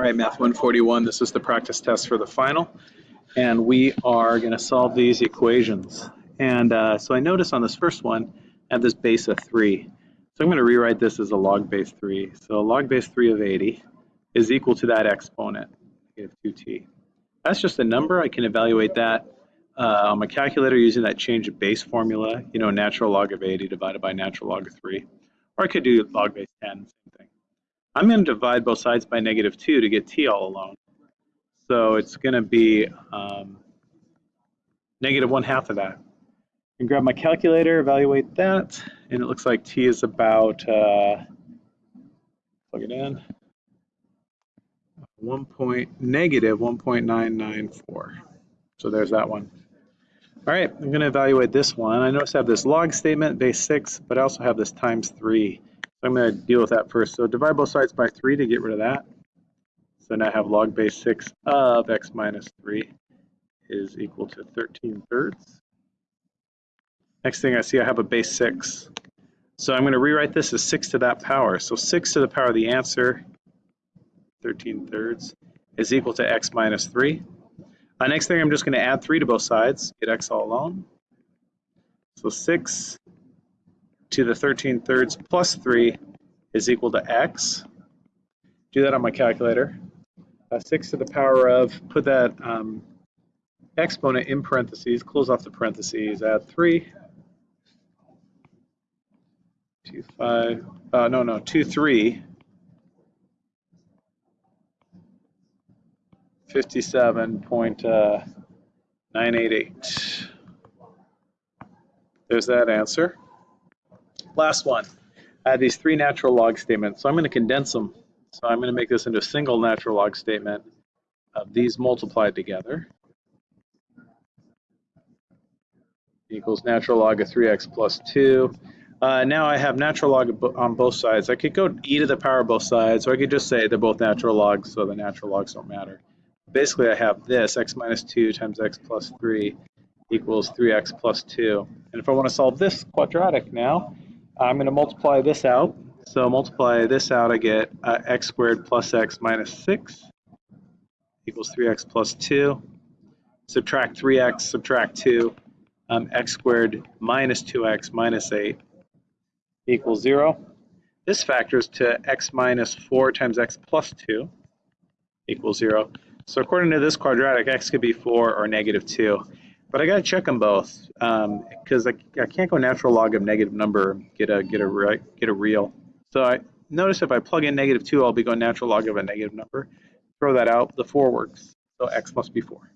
All right, Math 141, this is the practice test for the final. And we are going to solve these equations. And uh, so I notice on this first one, I have this base of 3. So I'm going to rewrite this as a log base 3. So log base 3 of 80 is equal to that exponent, negative 2t. That's just a number. I can evaluate that uh, on my calculator using that change of base formula, you know, natural log of 80 divided by natural log of 3. Or I could do log base 10, same thing. I'm going to divide both sides by negative 2 to get t all alone. So it's going to be um, negative 1 half of that. And grab my calculator, evaluate that, and it looks like t is about, uh, plug it in, 1 point, negative 1.994. So there's that one. All right, I'm going to evaluate this one. I notice I have this log statement, base 6, but I also have this times 3. So I'm going to deal with that first. So divide both sides by 3 to get rid of that. So now I have log base 6 of x minus 3 is equal to 13 thirds. Next thing I see, I have a base 6. So I'm going to rewrite this as 6 to that power. So 6 to the power of the answer, 13 thirds, is equal to x minus 3. Uh, next thing, I'm just going to add 3 to both sides, get x all alone. So 6 to the 13 thirds plus 3 is equal to x. Do that on my calculator. Uh, 6 to the power of, put that um, exponent in parentheses, close off the parentheses, add 3. 2, 5, uh, no, no, 2, 3. 57.988. There's that answer. Last one. I have these three natural log statements, so I'm going to condense them. So I'm going to make this into a single natural log statement of these multiplied together equals natural log of 3x plus 2. Uh, now I have natural log on both sides. I could go e to the power of both sides, or I could just say they're both natural logs, so the natural logs don't matter. Basically, I have this, x minus 2 times x plus 3 equals 3x plus 2. And if I want to solve this quadratic now, I'm going to multiply this out. So multiply this out, I get uh, x squared plus x minus 6 equals 3x plus 2. Subtract 3x, subtract 2. Um, x squared minus 2x minus 8 equals 0. This factors to x minus 4 times x plus 2 equals 0. So according to this quadratic, x could be 4 or negative 2. But I got to check them both because um, I, I can't go natural log of negative number get a get a get a real. So I notice if I plug in negative two, I'll be going natural log of a negative number. Throw that out. The four works. So x must be four.